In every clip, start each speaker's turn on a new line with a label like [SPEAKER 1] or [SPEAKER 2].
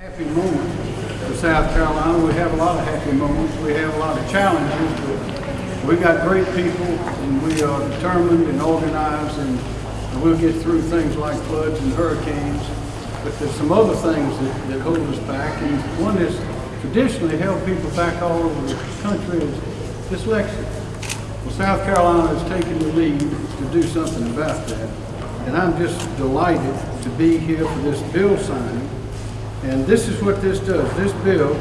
[SPEAKER 1] Happy moment for South Carolina. We have a lot of happy moments. We have a lot of challenges, but we got great people and we are determined and organized and we'll get through things like floods and hurricanes. But there's some other things that, that hold us back and one is traditionally held people back all over the country is dyslexia. Well, South Carolina has taken the lead to do something about that. And I'm just delighted to be here for this bill signing. And this is what this does. This bill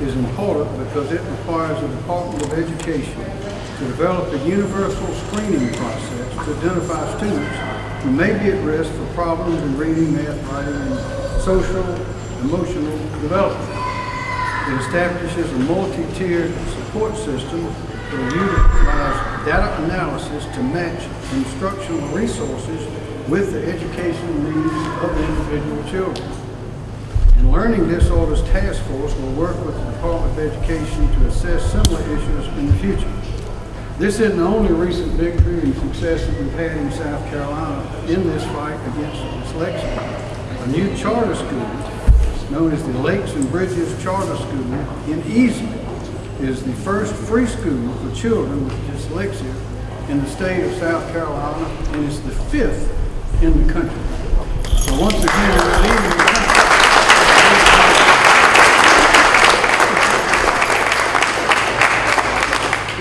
[SPEAKER 1] is important because it requires the Department of Education to develop a universal screening process to identify students who may be at risk for problems in reading, math, writing, and social, emotional development. It establishes a multi-tiered support system that will utilize data analysis to match instructional resources with the educational needs of the individual children. And Learning Disorders Task Force will work with the Department of Education to assess similar issues in the future. This isn't the only recent victory and success that we've had in South Carolina in this fight against dyslexia. A new charter school, known as the Lakes and Bridges Charter School in Easley, is the first free school for children with dyslexia in the state of South Carolina, and it's the fifth in the country. So once again, we're the country.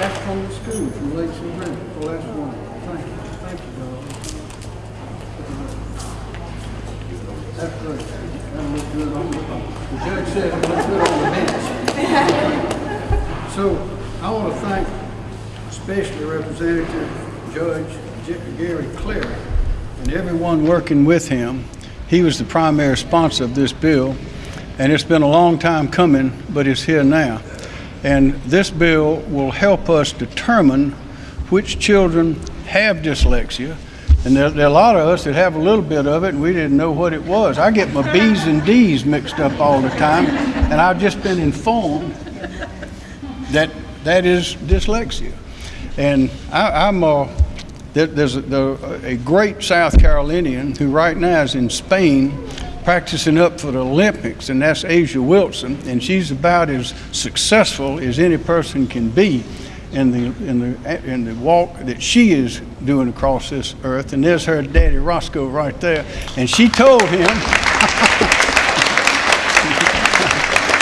[SPEAKER 1] That's from the school, from Lakes and Bridges. Well, that's wonderful. Thank you. Thank you, Darrell. That's great. That looked good on the, the judge said looked good on the bench. So I want to thank especially Representative Judge Gary Clary and everyone working with him. He was the primary sponsor of this bill, and it's been a long time coming, but it's here now. And this bill will help us determine which children have dyslexia. And there, there are a lot of us that have a little bit of it, and we didn't know what it was. I get my B's and D's mixed up all the time, and I've just been informed that that is dyslexia. And I, I'm uh, there, there's a, a great South Carolinian who right now is in Spain practicing up for the Olympics, and that's A'ja Wilson, and she's about as successful as any person can be in the in the in the walk that she is doing across this earth. And there's her daddy Roscoe right there, and she told him.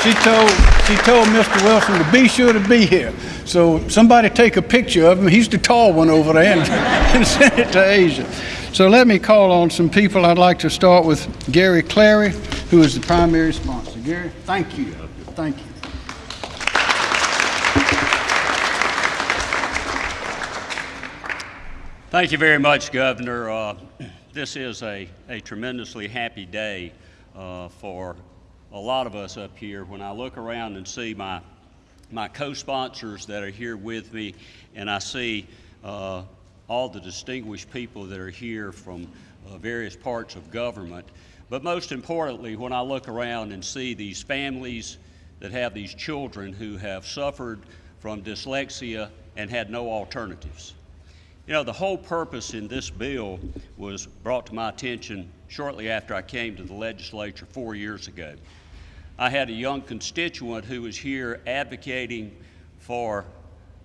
[SPEAKER 1] She told she told Mr. Wilson to be sure to be here. So somebody take a picture of him. He's the tall one over there and, and send it to A'ja. So let me call on some people. I'd like to start with Gary Clary, who is the primary sponsor. Gary, thank you. Thank you.
[SPEAKER 2] Thank you very much, Governor. Uh, this is a, a tremendously happy day uh, for a lot of us up here. When I look around and see my, my co-sponsors that are here with me, and I see uh, all the distinguished people that are here from uh, various parts of government, but most importantly, when I look around and see these families that have these children who have suffered from dyslexia and had no alternatives. You know, the whole purpose in this bill was brought to my attention shortly after I came to the legislature four years ago. I had a young constituent who was here advocating for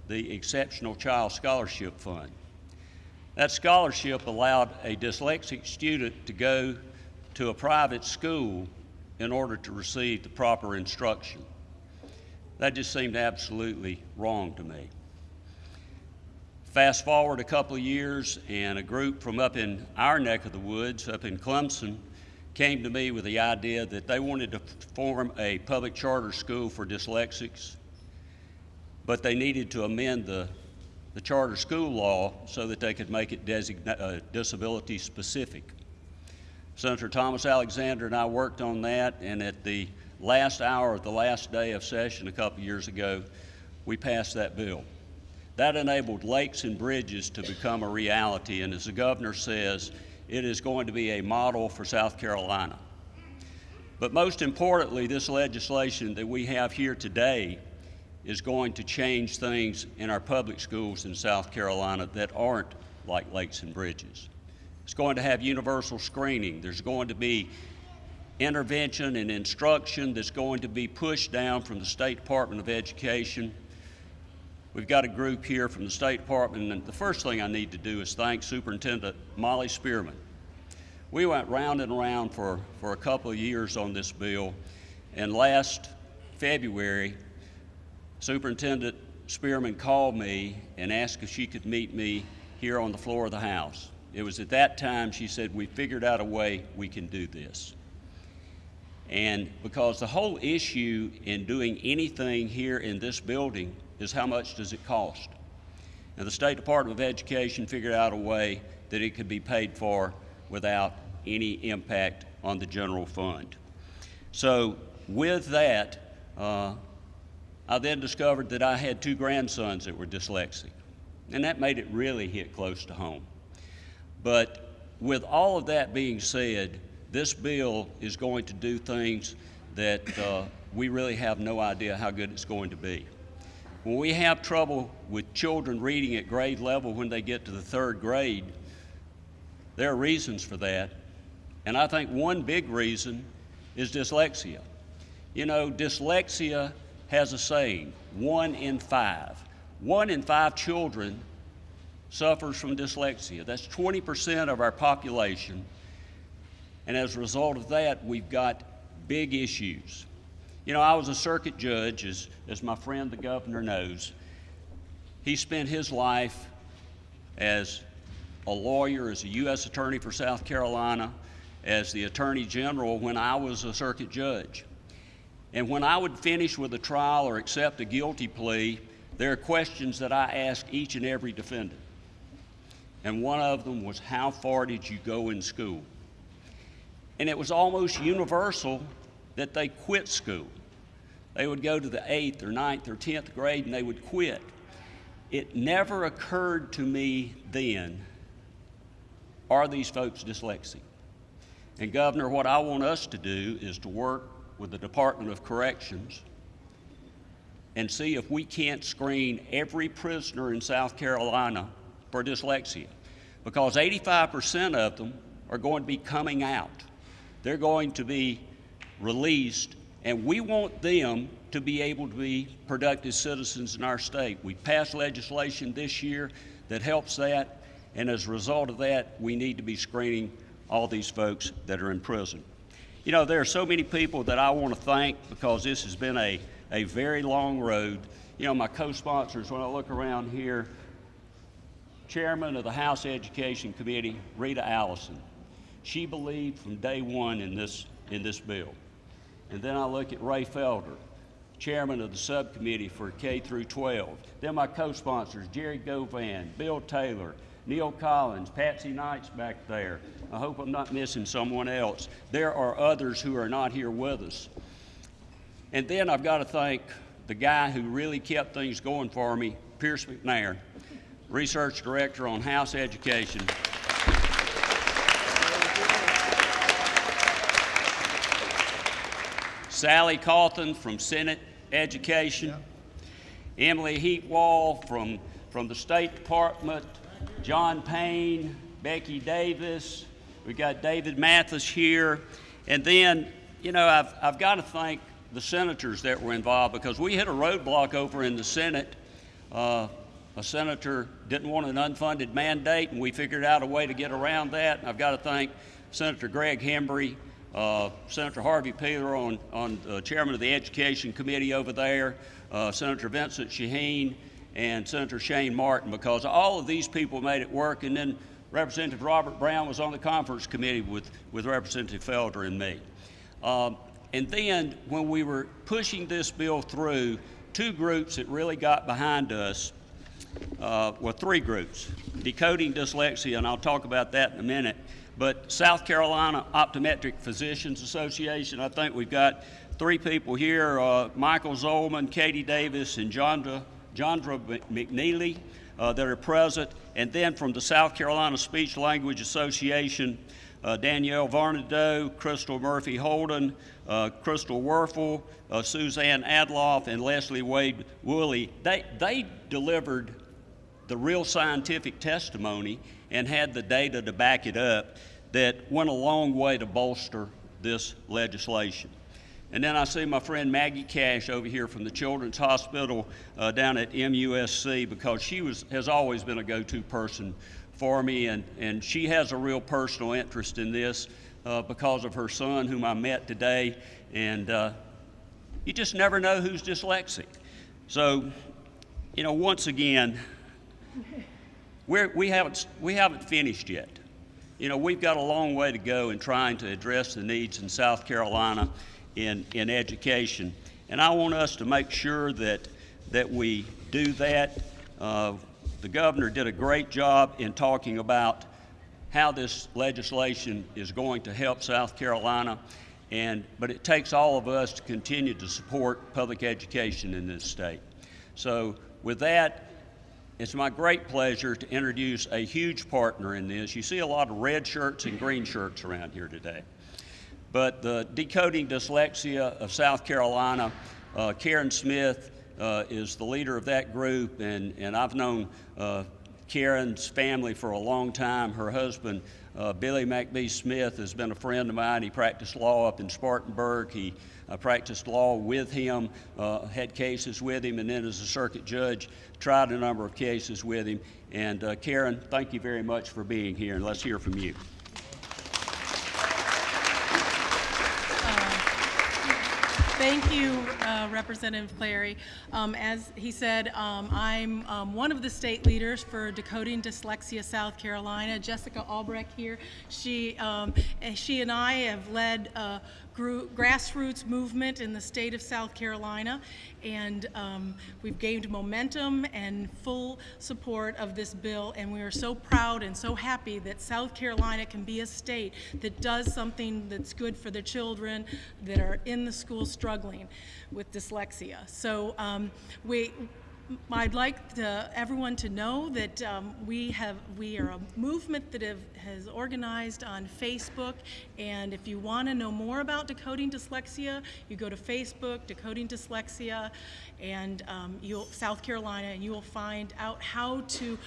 [SPEAKER 2] the Exceptional Child Scholarship Fund. That scholarship allowed a dyslexic student to go to a private school in order to receive the proper instruction. That just seemed absolutely wrong to me. Fast forward a couple of years, and a group from up in our neck of the woods, up in Clemson, came to me with the idea that they wanted to form a public charter school for dyslexics, but they needed to amend the, the charter school law so that they could make it designa- uh, disability specific. Senator Thomas Alexander and I worked on that, and at the last hour of the last day of session a couple years ago, we passed that bill. That enabled lakes and bridges to become a reality, and as the governor says, it is going to be a model for South Carolina. But most importantly, this legislation that we have here today is going to change things in our public schools in South Carolina that aren't like lakes and bridges. It's going to have universal screening. There's going to be intervention and instruction that's going to be pushed down from the State Department of Education. We've got a group here from the State Department, and the first thing I need to do is thank Superintendent Molly Spearman. We went round and round for, for a couple of years on this bill, and last February, Superintendent Spearman called me and asked if she could meet me here on the floor of the House. It was at that time she said, We figured out a way we can do this. And because the whole issue in doing anything here in this building is how much does it cost? And the State Department of Education figured out a way that it could be paid for without any impact on the general fund. So, with that, uh, I then discovered that I had two grandsons that were dyslexic, and that made it really hit close to home. But with all of that being said, this bill is going to do things that uh, we really have no idea how good it's going to be. When we have trouble with children reading at grade level when they get to the third grade, there are reasons for that. And I think one big reason is dyslexia. You know, dyslexia has a saying one in five. One in five children suffers from dyslexia. That's 20% of our population. And as a result of that, we've got big issues. You know, I was a circuit judge, as, as my friend the governor knows. He spent his life as a lawyer, as a U.S. Attorney for South Carolina, as the Attorney General when I was a circuit judge. And when I would finish with a trial or accept a guilty plea, there are questions that I ask each and every defendant. And one of them was, How far did you go in school? And it was almost universal that they quit school. They would go to the eighth or ninth or tenth grade and they would quit. It never occurred to me then are these folks dyslexic? And, Governor, what I want us to do is to work with the Department of Corrections and see if we can't screen every prisoner in South Carolina for dyslexia. Because 85% of them are going to be coming out. They're going to be released, and we want them to be able to be productive citizens in our state. We passed legislation this year that helps that, and as a result of that, we need to be screening all these folks that are in prison. You know, there are so many people that I want to thank because this has been a, a very long road. You know, my co sponsors, when I look around here, Chairman of the House Education Committee, Rita Allison. She believed from day one in this, in this bill. And then I look at Raye Felder, Chairman of the Subcommittee for K through 12. Then my co sponsors, Jerry Govan, Bill Taylor, Neal Collins, Patsy Knight's back there. I hope I'm not missing someone else. There are others who are not here with us. And then I've got to thank the guy who really kept things going for me, Pierce McNair, Research Director on House Education. Sally Cawthon from Senate Education. Emily Heatwall from, from the State Department. John Payne, Becky Davis. We've got David Mathis here. And then, you know, I've, I've got to thank the senators that were involved because we hit a roadblock over in the Senate. Uh, a senator didn't want an unfunded mandate, and we figured out a way to get around that. And I've got to thank Senator Greg Hembree, uh, Senator Harvey Peeler on, on uh, chairman of the Education Committee over there, uh, Senator Vincent Sheheen, and Senator Shane Martin, because all of these people made it work. And then Representative Robert Brown was on the conference committee with, with Representative Felder and me. Um, and then when we were pushing this bill through, two groups that really got behind us uh, well, three groups decoding dyslexia, and I'll talk about that in a minute. But South Carolina Optometric Physicians Association, I think we've got three people here uh, Michael Zolman, Katie Davis, and Jondra, Jondra McNeely uh, that are present. And then from the South Carolina Speech Language Association, uh, Danielle Varnado, Crystal Murphy Holden, uh, Krystal Werfel, uh, Suzanne Adlof, and Leslie Wade Woolley. They, they delivered the real scientific testimony and had the data to back it up that went a long way to bolster this legislation. And then I see my friend Maggie Cash over here from the Children's Hospital uh, down at MUSC because she was, has always been a go-to person for me, and, and she has a real personal interest in this uh, because of her son, whom I met today. And uh, you just never know who's dyslexic. So, you know, once again, we're, we, haven't, we haven't finished yet. You know, we've got a long way to go in trying to address the needs in South Carolina in, in education. And I want us to make sure that, that we do that. Uh, the governor did a great job in talking about how this legislation is going to help South Carolina. And, but it takes all of us to continue to support public education in this state. So with that, it's my great pleasure to introduce a huge partner in this. You see a lot of red shirts and green shirts around here today. But the Decoding Dyslexia of South Carolina, uh, Karen Smith uh, is the leader of that group, and, and I've known uh, Karen's family for a long time. Her husband, uh, Billy McBee Smith, has been a friend of mine. He practiced law up in Spartanburg. He uh, practiced law with him, uh, had cases with him, and then as a circuit judge, tried a number of cases with him. And uh, Karen, thank you very much for being here, and let's hear from you.
[SPEAKER 3] Thank you, uh, Representative Clary. Um, as he said, um, I'm um, one of the state leaders for Decoding Dyslexia South Carolina. Jessica Albrecht here. She, um, and she and I have led a gro- grassroots movement in the state of South Carolina, and um, we've gained momentum and full support of this bill. And we are so proud and so happy that South Carolina can be a state that does something that's good for the children that are in the school struggling with dyslexia. So um, we, I'd like to, everyone to know that um, we have we are a movement that have, has organized on Facebook, and if you want to know more about decoding dyslexia, you go to Facebook, decoding dyslexia, and um, you'll South Carolina, and you will find out how to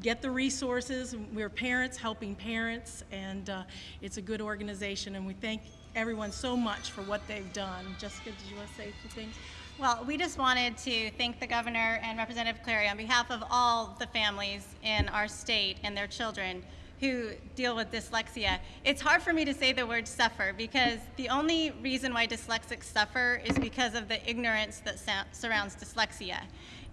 [SPEAKER 3] get the resources. We're parents helping parents, and uh, it's a good organization, and we thank everyone so much for what they've done. Jessica, did you want to say a few things?
[SPEAKER 4] Well, we just wanted to thank the governor and Representative Clary on behalf of all the families in our state and their children who deal with dyslexia. It's hard for me to say the word suffer because the only reason why dyslexics suffer is because of the ignorance that surrounds dyslexia.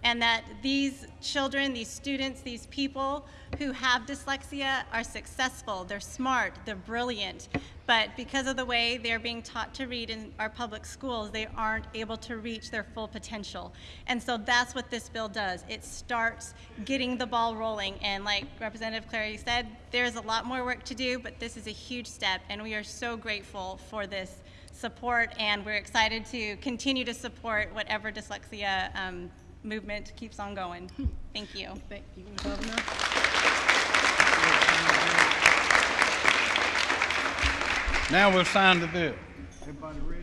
[SPEAKER 4] And that these children, these students, these people who have dyslexia are successful, they're smart, they're brilliant, but because of the way they're being taught to read in our public schools, they aren't able to reach their full potential. And so that's what this bill does. It starts getting the ball rolling. And like Representative Clary said, there's a lot more work to do, but this is a huge step, and we are so grateful for this support, and we're excited to continue to support whatever dyslexia um, movement keeps on going. Thank you.
[SPEAKER 3] Thank you, Governor.
[SPEAKER 1] Now we'll sign the bill. Everybody ready?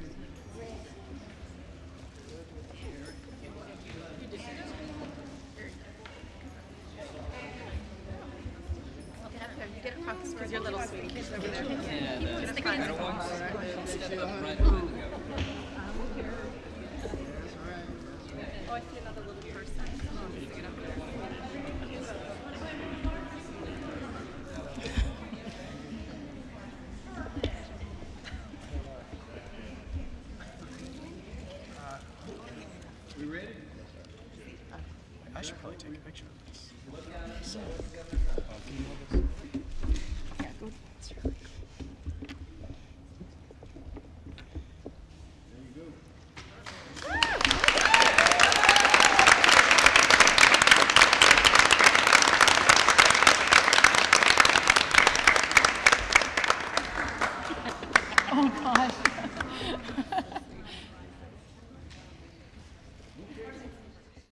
[SPEAKER 4] Your little sweetie. Oh,
[SPEAKER 3] So. Okay.